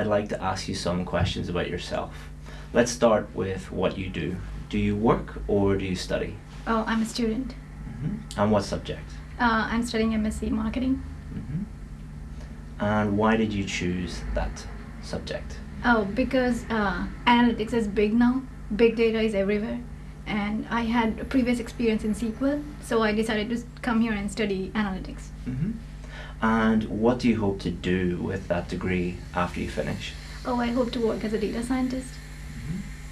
I'd like to ask you some questions about yourself. Let's start with what you do. Do you work or do you study? Oh, I'm a student. hmm And what subject? Uh, I'm studying MSc Marketing. hmm And why did you choose that subject? Oh, because uh, analytics is big now. Big data is everywhere. And I had a previous experience in SQL, so I decided to come here and study analytics. hmm And what do you hope to do with that degree after you finish? Oh, I hope to work as a data scientist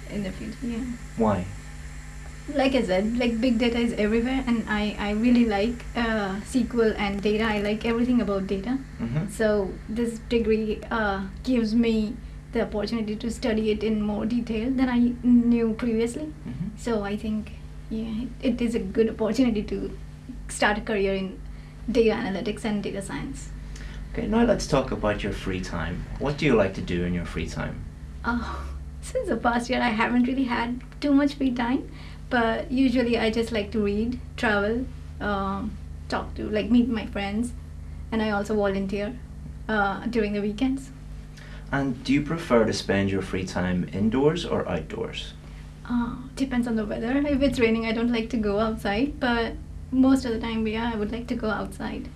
in the future. Yeah. Why? Like I said, like big data is everywhere, and I, I really like uh, SQL and data. I like everything about data. hmm So this degree uh, gives me the opportunity to study it in more detail than I knew previously. hmm So I think yeah, it, it is a good opportunity to start a career in data analytics and data science. Okay, now let's talk about your free time. What do you like to do in your free time? Oh, since the past year, I haven't really had too much free time, but usually I just like to read, travel, um, talk to, like meet my friends, and I also volunteer uh, during the weekends. And do you prefer to spend your free time indoors or outdoors? Uh, depends on the weather. If it's raining, I don't like to go outside, but most of the time, yeah, I would like to go outside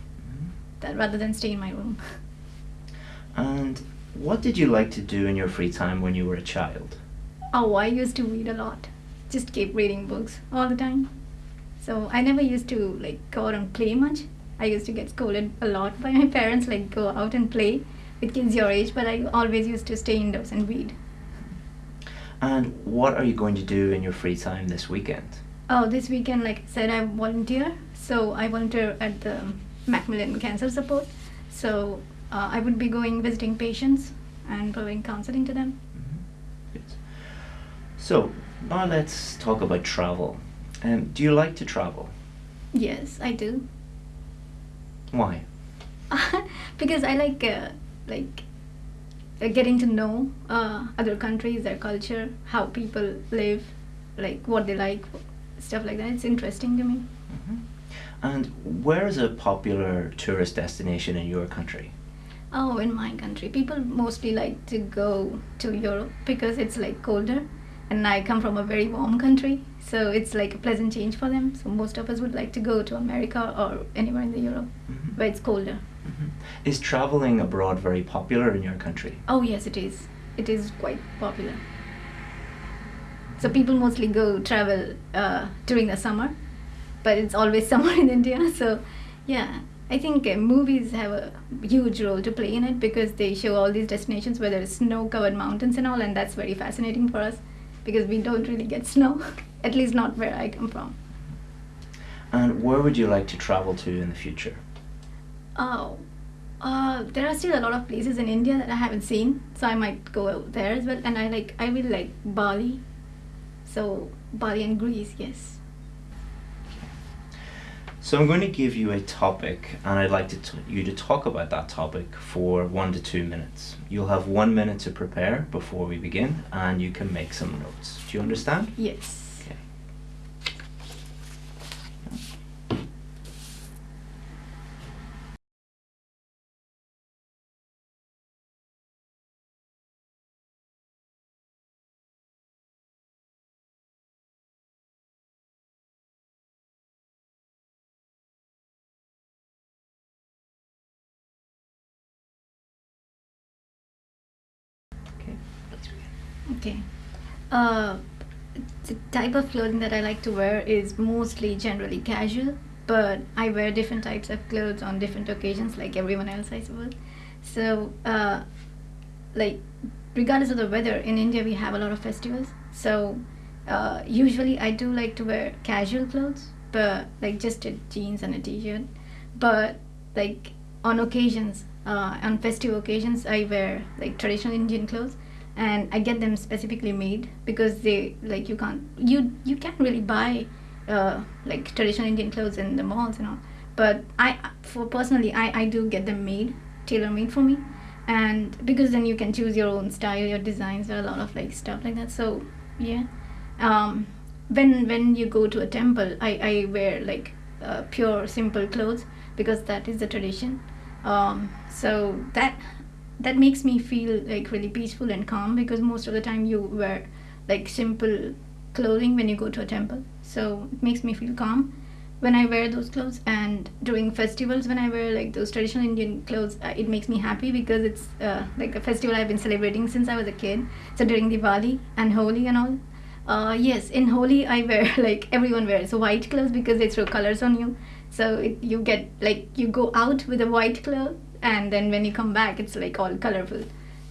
that rather than stay in my room. And what did you like to do in your free time when you were a child? Oh, I used to read a lot. Just keep reading books all the time. So I never used to like go out and play much. I used to get scolded a lot by my parents, like go out and play with kids your age, but I always used to stay indoors and read. And what are you going to do in your free time this weekend? Oh, this weekend, like I said, I volunteer. So I volunteer at the Macmillan Cancer Support. So uh, I would be going visiting patients and providing counseling to them. Good. So, now let's talk about travel. Um, do you like to travel? Yes, I do. Why? because I like uh, like uh, getting to know uh, other countries, their culture, how people live, like what they like, stuff like that. It's interesting to me. hmm And where is a popular tourist destination in your country? Oh, in my country, people mostly like to go to Europe because it's like colder, and I come from a very warm country, so it's like a pleasant change for them. So most of us would like to go to America or anywhere in the Europe Mhm. where it's colder. Mhm. Is traveling abroad very popular in your country? Oh yes, it is. It is quite popular. So people mostly go travel uh, during the summer, but it's always summer in India. So yeah, I think uh, movies have a huge role to play in it because they show all these destinations where there's snow-covered mountains and all, and that's very fascinating for us because we don't really get snow, at least not where I come from. And where would you like to travel to in the future? Oh, uh, there are still a lot of places in India that I haven't seen, so I might go out there as well. And I like, I really like Bali, so Bali and Greece, yes. So I'm going to give you a topic, and I'd like to you to talk about that topic for one to two minutes. You'll have one minute to prepare before we begin, and you can make some notes. Do you understand? Yes. Okay. Okay. Let's begin. Okay. Uh, the type of clothing that I like to wear is mostly generally casual, but I wear different types of clothes on different occasions, like everyone else, I suppose. So, uh, like, regardless of the weather, in India we have a lot of festivals. So, uh, usually I do like to wear casual clothes, but like just a jeans and a t-shirt. But like on occasions, uh, on festive occasions, I wear like traditional Indian clothes, and I get them specifically made because they like you can't you you can't really buy uh, like traditional Indian clothes in the malls and all. but I, for personally, I, I do get them made, tailor made for me, and because then you can choose your own style, your designs, there are a lot of like stuff like that. So yeah, um, when when you go to a temple, I I wear like uh, pure simple clothes because that is the tradition. Um, so that that makes me feel like really peaceful and calm because most of the time you wear like simple clothing when you go to a temple. So it makes me feel calm when i wear those clothes and during festivals when i wear like those traditional indian clothes uh, it makes me happy because it's uh, like a festival i've been celebrating since i was a kid. So during diwali and holi and all uh, yes in holi i wear like everyone wears white clothes because they throw colors on you. So it, you get like you go out with a white cloth and then when you come back it's like all colorful.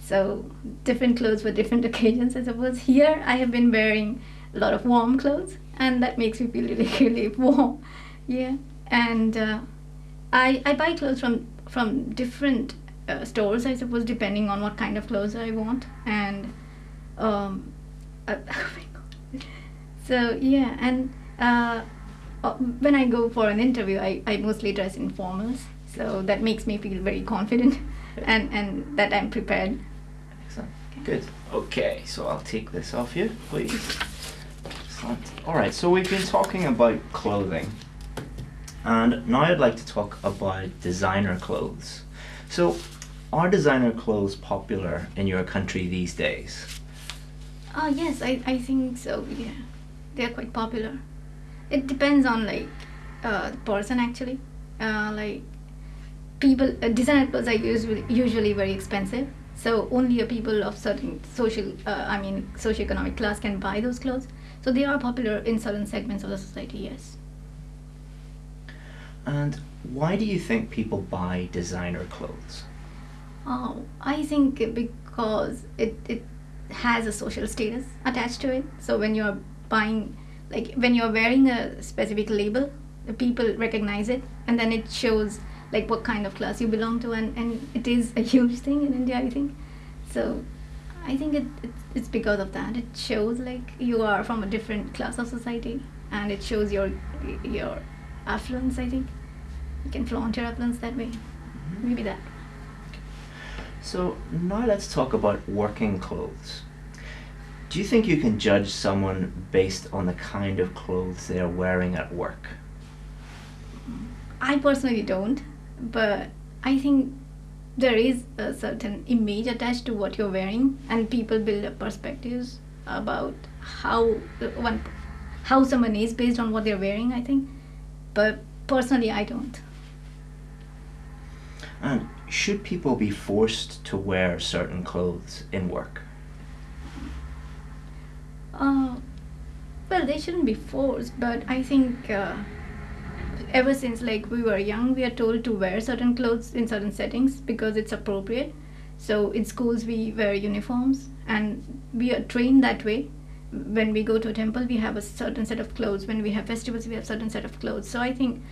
So different clothes for different occasions i suppose. Here i have been wearing a lot of warm clothes and that makes me feel really really warm. Yeah. And uh, I, I buy clothes from from different uh, stores i suppose depending on what kind of clothes i want. And um, uh, oh my god. So yeah. And uh, uh, when i go for an interview I, I mostly dress in formals so that makes me feel very confident and and that i'm prepared Excellent. Good. Okay, so I'll take this off you, please. Excellent. All right, so we've been talking about clothing, and now I'd like to talk about designer clothes. So, are designer clothes popular in your country these days? Oh yes, I, I think so. Yeah, they're quite popular. It depends on like uh, the person actually. Uh, like people, uh, designer clothes are usually usually very expensive. So only a people of certain social, uh, I mean, socioeconomic class can buy those clothes. So they are popular in certain segments of the society. Yes. And why do you think people buy designer clothes? Oh, I think because it, it has a social status attached to it. So when you're buying, like when you're wearing a specific label, the people recognize it, and then it shows like what kind of class you belong to, and, and it is a huge thing in India, I think. So I think it, it it's because of that. It shows like you are from a different class of society, and it shows your your affluence. I think you can flaunt your affluence that way. Mm-hmm. Maybe that. So now let's talk about working clothes. Do you think you can judge someone based on the kind of clothes they are wearing at work? I personally don't, but I think there is a certain image attached to what you're wearing, and people build up perspectives about how one how someone is based on what they're wearing. I think, but personally, I don't. And should people be forced to wear certain clothes in work? Uh, well, they shouldn't be forced, but I think uh, ever since like we were young, we are told to wear certain clothes in certain settings because it's appropriate. So in schools, we wear uniforms, and we are trained that way. When we go to a temple, we have a certain set of clothes. When we have festivals, we have certain set of clothes. So I think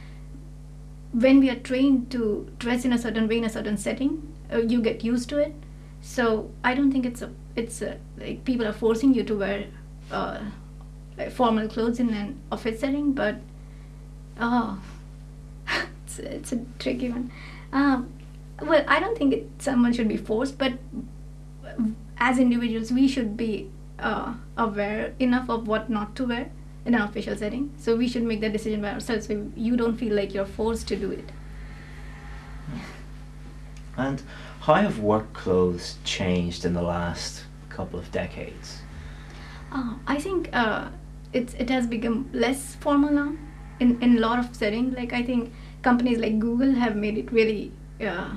when we are trained to dress in a certain way in a certain setting, uh, you get used to it. So I don't think it's a it's a, like people are forcing you to wear uh, formal clothes in an office setting, but oh, it's, it's a tricky one. Um, well, I don't think it, someone should be forced, but as individuals, we should be uh, aware enough of what not to wear in an official setting. So we should make that decision by ourselves, so you don't feel like you're forced to do it. And how have work clothes changed in the last couple of decades? Uh, I think uh, it's it has become less formal now in in a lot of settings. Like I think companies like Google have made it really uh,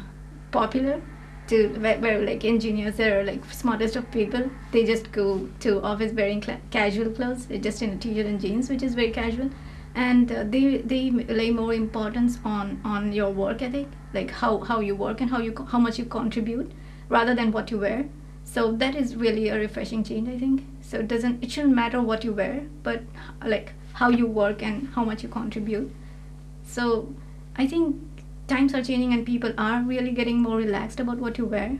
popular to where, where like engineers are like smartest of people. They just go to office wearing casual clothes uh, just in a t-shirt and jeans which is very casual. And uh, they they lay more importance on on your work ethic like how how you work and how you how much you contribute rather than what you wear. So that is really a refreshing change i think. So it doesn't it shouldn't matter what you wear but like how you work and how much you contribute. So i think times are changing and people are really getting more relaxed about what you wear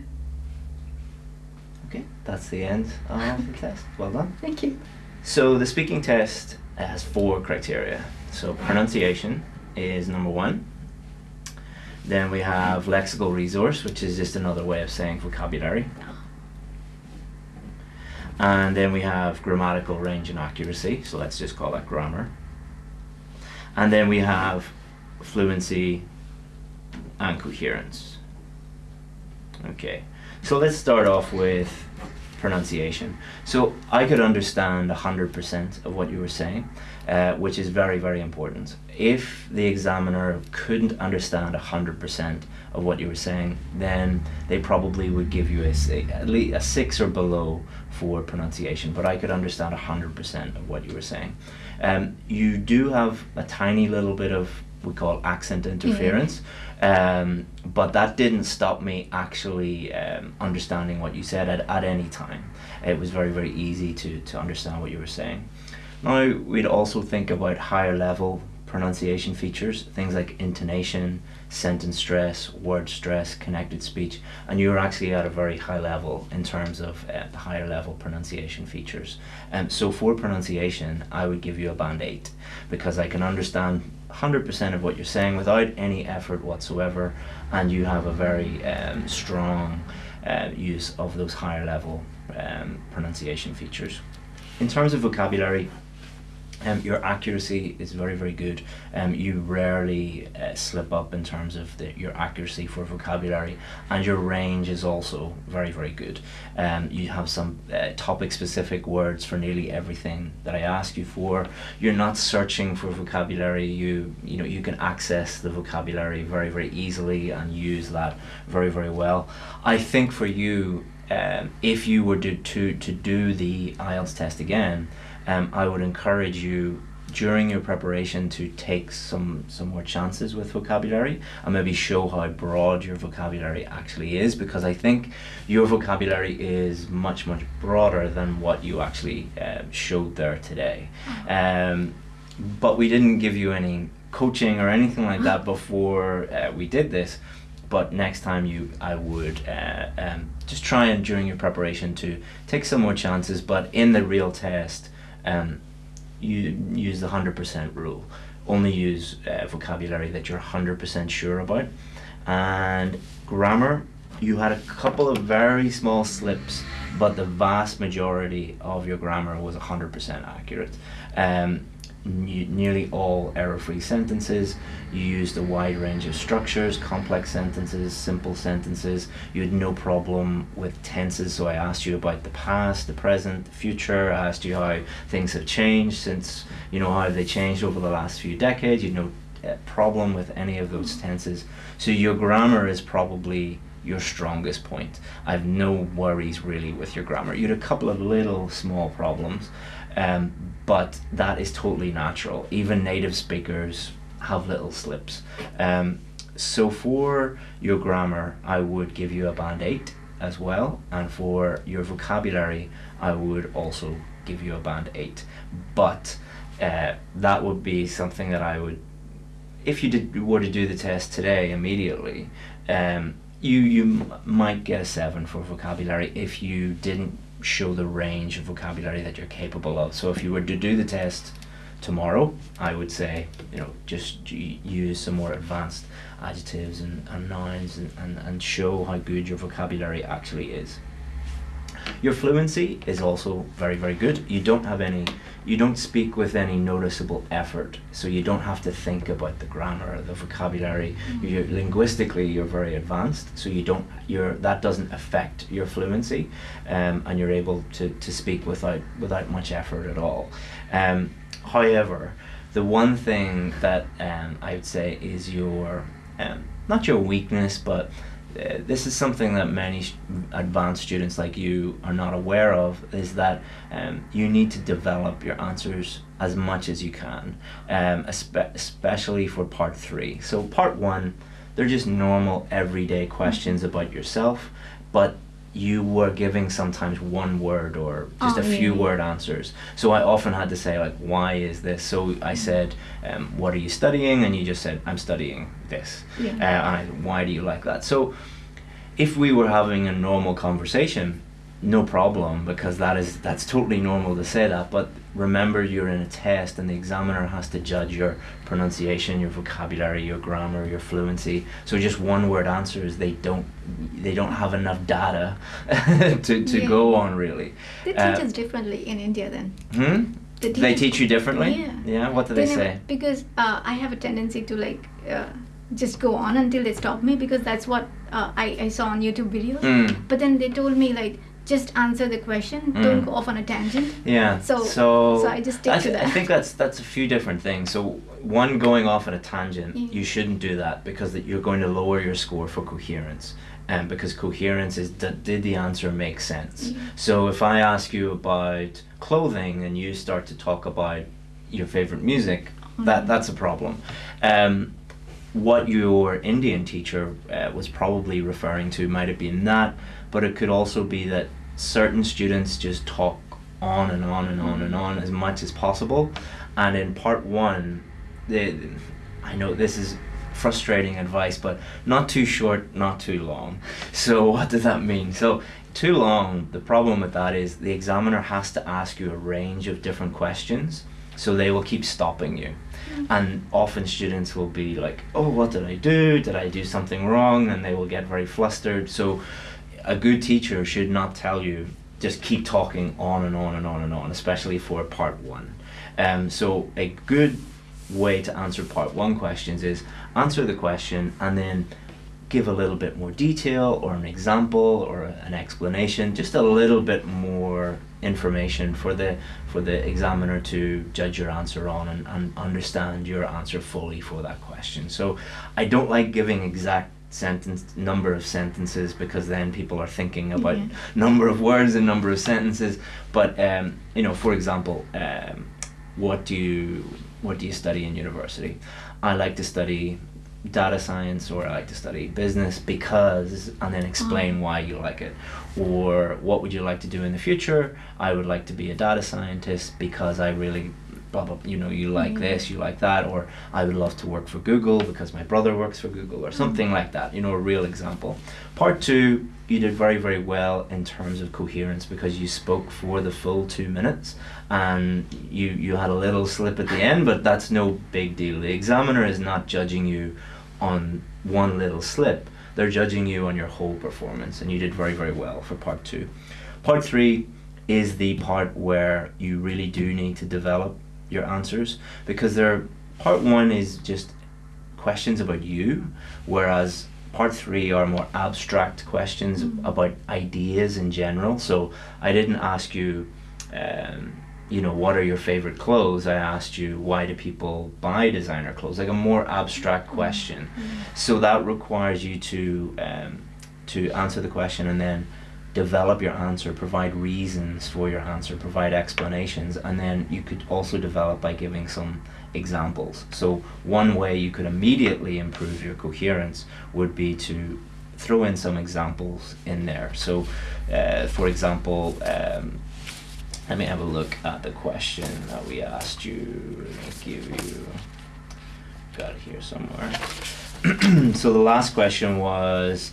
Okay, that's the end of the test. Well done. thank you So the speaking test has four criteria. So pronunciation is number one, Then we have lexical resource, which is just another way of saying vocabulary. And then we have grammatical range and accuracy, so let's just call that grammar. And then we have fluency and coherence. Okay, so let's start off with pronunciation. So I could understand 100% of what you were saying, uh, which is very, very important. If the examiner couldn't understand 100% of what you were saying, then they probably would give you a, at least a 6 or below for pronunciation, but I could understand 100% of what you were saying. Um, you do have a tiny little bit of we call accent interference. Um, but that didn't stop me actually um, understanding what you said at, at any time. It was very, very easy to, to understand what you were saying. Now, we'd also think about higher level pronunciation features, things like intonation, sentence stress, word stress, connected speech, and you're actually at a very high level in terms of uh, the higher level pronunciation features. Um, so for pronunciation, I would give you a band 8 because I can understand 100% of what you're saying without any effort whatsoever, and you have a very um, strong uh, use of those higher level um, pronunciation features. In terms of vocabulary, um, your accuracy is very very good. Um, you rarely uh, slip up in terms of the, your accuracy for vocabulary and your range is also very very good. Um, you have some uh, topic specific words for nearly everything that I ask you for. You're not searching for vocabulary. You you know you can access the vocabulary very very easily and use that very very well. I think for you um, if you were to, to, to do the IELTS test again um, I would encourage you during your preparation to take some some more chances with vocabulary and maybe show how broad your vocabulary actually is because I think your vocabulary is much much broader than what you actually uh, showed there today. Um, but we didn't give you any coaching or anything like that before uh, we did this but next time you I would uh, um, just try and during your preparation to take some more chances but in the real test um, you use the 100% rule. Only use uh, vocabulary that you're 100% sure about. And grammar, you had a couple of very small slips, but the vast majority of your grammar was 100% accurate. Um, nearly all error-free sentences. You used a wide range of structures, complex sentences, simple sentences. You had no problem with tenses, so I asked you about the past, the present, the future. I asked you how things have changed since, you know, how they changed over the last few decades. You had no uh, problem with any of those tenses. So your grammar is probably your strongest point. I have no worries really with your grammar. You had a couple of little small problems, um, but that is totally natural. Even native speakers have little slips. Um, so for your grammar, I would give you a band 8 as well, and for your vocabulary, I would also give you a band 8. But uh, that would be something that I would, if you did were to do the test today immediately, um, you you might get a 7 for vocabulary if you didn't show the range of vocabulary that you're capable of. So if you were to do the test tomorrow, I would say, you know, just use some more advanced adjectives and, and nouns and, and, and show how good your vocabulary actually is. Your fluency is also very, very good. You don't have any you don't speak with any noticeable effort so you don't have to think about the grammar the vocabulary mm-hmm. you're, linguistically you're very advanced so you don't you're that doesn't affect your fluency um, and you're able to, to speak without without much effort at all um, however the one thing that um, I would say is your um, not your weakness but this is something that many advanced students like you are not aware of is that um, you need to develop your answers as much as you can um, especially for part three. So part one they're just normal everyday questions about yourself but you were giving sometimes one word or just oh, a few yeah. word answers. So I often had to say like, why is this? So I mm-hmm. said, um, what are you studying? And you just said, I'm studying this. Yeah. Uh, and I, said, why do you like that? So if we were having a normal conversation, no problem because that is that's totally normal to say that but remember you're in a test and the examiner has to judge your pronunciation your vocabulary your grammar your fluency so just one word answers they don't they don't have enough data to, to Yeah. go on really They teach Uh, us differently in India then. hmm? They they teach you differently Yeah. yeah? what do they, never- say Because uh, I have a tendency to like uh, just go on until they stop me because that's what uh, I, I saw on YouTube videos. Mm. But then they told me like just answer the question, Mm. don't go off on a tangent. Yeah. So- so, so I just stick I, to th- I think that's that's a few different things. So one going off on a tangent, Yeah. you shouldn't do that because that you're going to lower your score for coherence. And because coherence is d- did the answer make sense? Yeah. So if I ask you about clothing and you start to talk about your favorite music, that Mhm. that's a problem. Um, what your Indian teacher uh, was probably referring to might have been that, but it could also be that certain students just talk on and on and on and on as much as possible. And in part one, the, I know this is frustrating advice, but not too short, not too long. So what does that mean? So too long, the problem with that is the examiner has to ask you a range of different questions. So they will keep stopping you mm-hmm. and often students will be like oh what did i do did i do something wrong and they will get very flustered so a good teacher should not tell you just keep talking on and on and on and on especially for part one. Um, so a good way to answer part one questions is answer the question and then give a little bit more detail or an example or an explanation just a little bit more information for the for the examiner to judge your answer on and, and understand your answer fully for that question. So i don't like giving exact sentence number of sentences because then people are thinking about Yeah. number of words and number of sentences. But um, you know for example um, what do you what do you study in university? I like to study data science or I like to study business because and then explain why you like it. Or what would you like to do in the future? I would like to be a data scientist because I really blah blah you know you like Mm. this you like that or I would love to work for Google because my brother works for Google or something like that you know a real example. Part 2 you did very very well in terms of coherence because you spoke for the full 2 minutes and you you had a little slip at the end but that's no big deal. The examiner is not judging you on one little slip. They're judging you on your whole performance and you did very very well for part 2 part 3 is the part where you really do need to develop your answers because they're part 1 is just questions about you whereas part 3 are more abstract questions Mm. about ideas in general. So i didn't ask you um, you know what are your favorite clothes? I asked you why do people buy designer clothes? Like a more abstract question. So that requires you to um, to answer the question and then develop your answer provide reasons for your answer provide explanations and then you could also develop by giving some examples. So one way you could immediately improve your coherence would be to throw in some examples in there. So uh, for example um, let me have a look at the question that we asked you. Give you got it here somewhere. So the last question was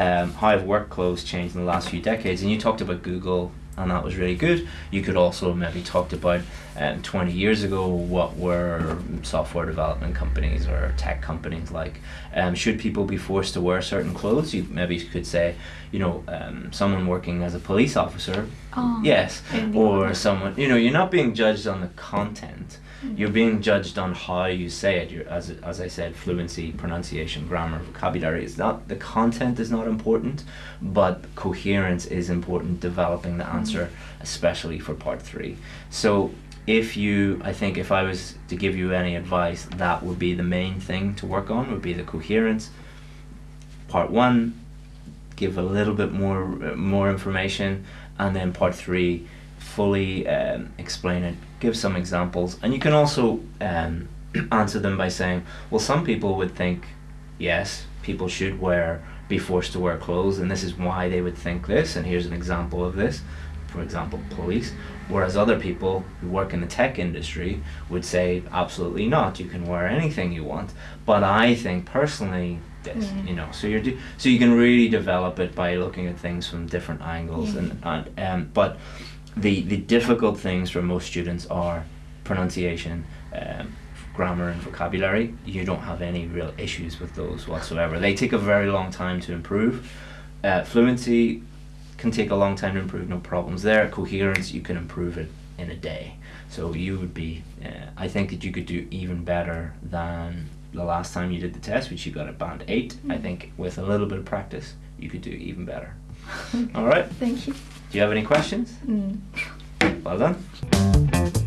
um, how have work clothes changed in the last few decades? And you talked about Google, and that was really good. You could also maybe talked about um, 20 years ago what were software development companies or tech companies like. Um, should people be forced to wear certain clothes? You maybe could say, you know, um, someone working as a police officer, Oh, yes, I didn't think or someone. You know, you're not being judged on the content. You're being judged on how you say it. You're, as as I said, fluency, pronunciation, grammar, vocabulary is not the content is not important, but coherence is important. Developing the answer, especially for part three. So if you, I think, if I was to give you any advice, that would be the main thing to work on. Would be the coherence. Part one, give a little bit more uh, more information, and then part three, fully um, explain it. Give some examples, and you can also um, answer them by saying, "Well, some people would think, yes, people should wear be forced to wear clothes, and this is why they would think this, and here's an example of this." For example, police. Whereas other people who work in the tech industry would say, absolutely not, you can wear anything you want. But I think personally, this, Mm. you know. So you're do- so you can really develop it by looking at things from different angles, Yeah. and, and um, but the the difficult things for most students are pronunciation, um, grammar, and vocabulary. You don't have any real issues with those whatsoever. They take a very long time to improve. Uh, fluency can take a long time to improve, no problems there. Coherence, you can improve it in a day. So you would be, uh, I think that you could do even better than the last time you did the test, which you got a band 8. I Mm. think with a little bit of practice, you could do even better. All right. Thank you. Do you have any questions? Mm. Well done.